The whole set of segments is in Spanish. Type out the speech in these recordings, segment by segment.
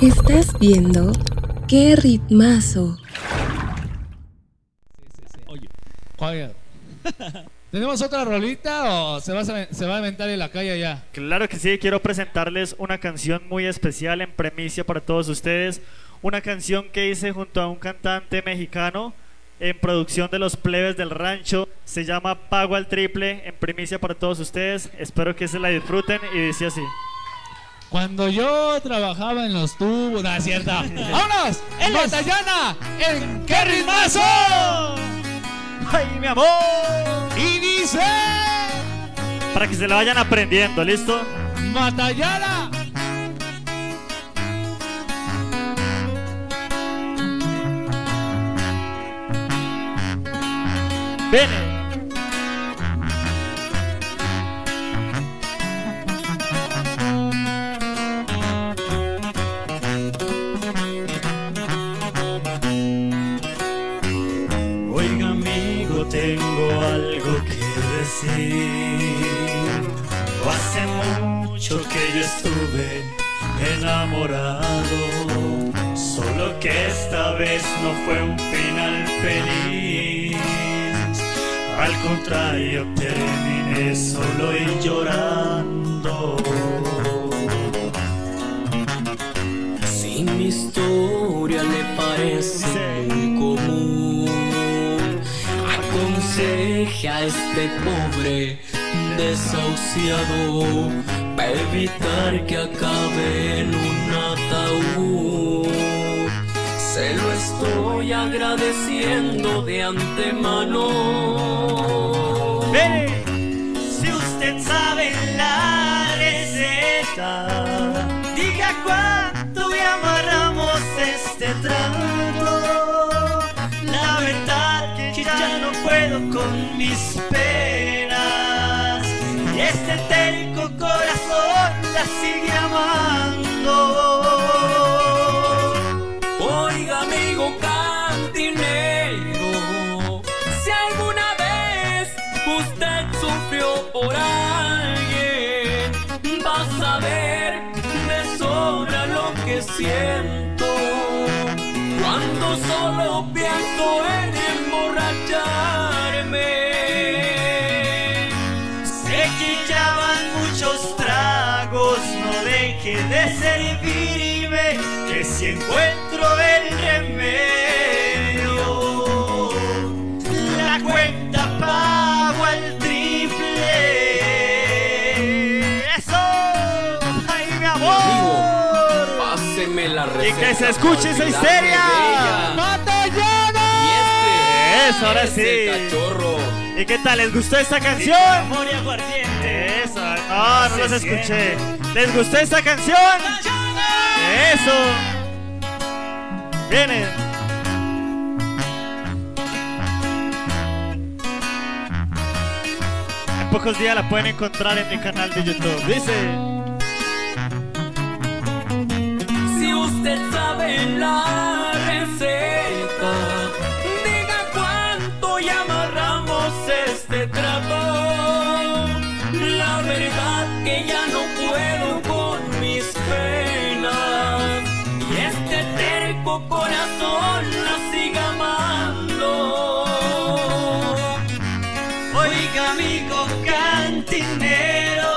Estás viendo qué ritmazo. Oye, Javier. ¿Tenemos otra rolita o se va, a, se va a inventar en la calle ya? Claro que sí, quiero presentarles una canción muy especial en premicia para todos ustedes. Una canción que hice junto a un cantante mexicano en producción de los plebes del rancho. Se llama Pago al Triple en primicia para todos ustedes. Espero que se la disfruten y dice así. Cuando yo trabajaba en los tubos, no es cierto. ¡Vámonos! ¡En Batallana! ¡En qué ritmazo! ¡Ay, mi amor! Y dice. Para que se la vayan aprendiendo, ¿listo? ¡Batallana! ¡Ven! Que decir. Hace mucho que yo estuve enamorado, solo que esta vez no fue un final feliz. Al contrario, terminé solo y llorando. Si mi historia le parece a este pobre desahuciado para evitar que acabe en un ataúd. Se lo estoy agradeciendo de antemano. Si usted sabe la receta, con mis penas y este terco corazón la sigue amando. Oiga amigo cantinero, si alguna vez usted sufrió por alguien, va a saber de sobra lo que siento cuando solo pienso en emborracharme. Servirme, que si encuentro el remedio, la cuenta pago al triple. Eso, ay mi amor. Páseme la Y que se escuche esa histeria. Eso, ahora sí. cachorro. ¿Y qué tal? ¿Les gustó esta canción? No, no los escuché. ¿Les gustó esta canción? Eso. Viene. En pocos días la pueden encontrar en mi canal de YouTube. Dice. Si usted sabe la verdad que ya no puedo con mis penas y este terco corazón la siga amando. Oiga, amigo cantinero,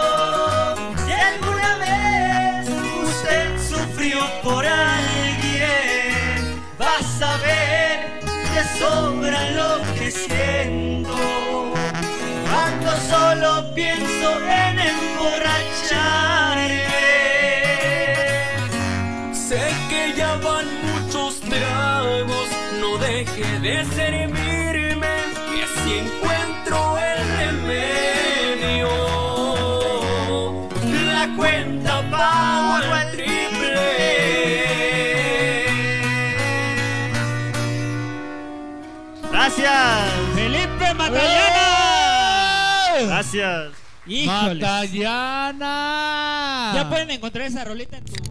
si alguna vez usted sufrió por alguien, va a saber de sobra lo que siento. Cuando solo pienso en deje de servirme, que si encuentro el remedio, la cuenta pago al triple. Gracias. ¡Felipe Matallana! Gracias. Híjoles. ¡Matallana! Ya pueden encontrar esa roleta en tu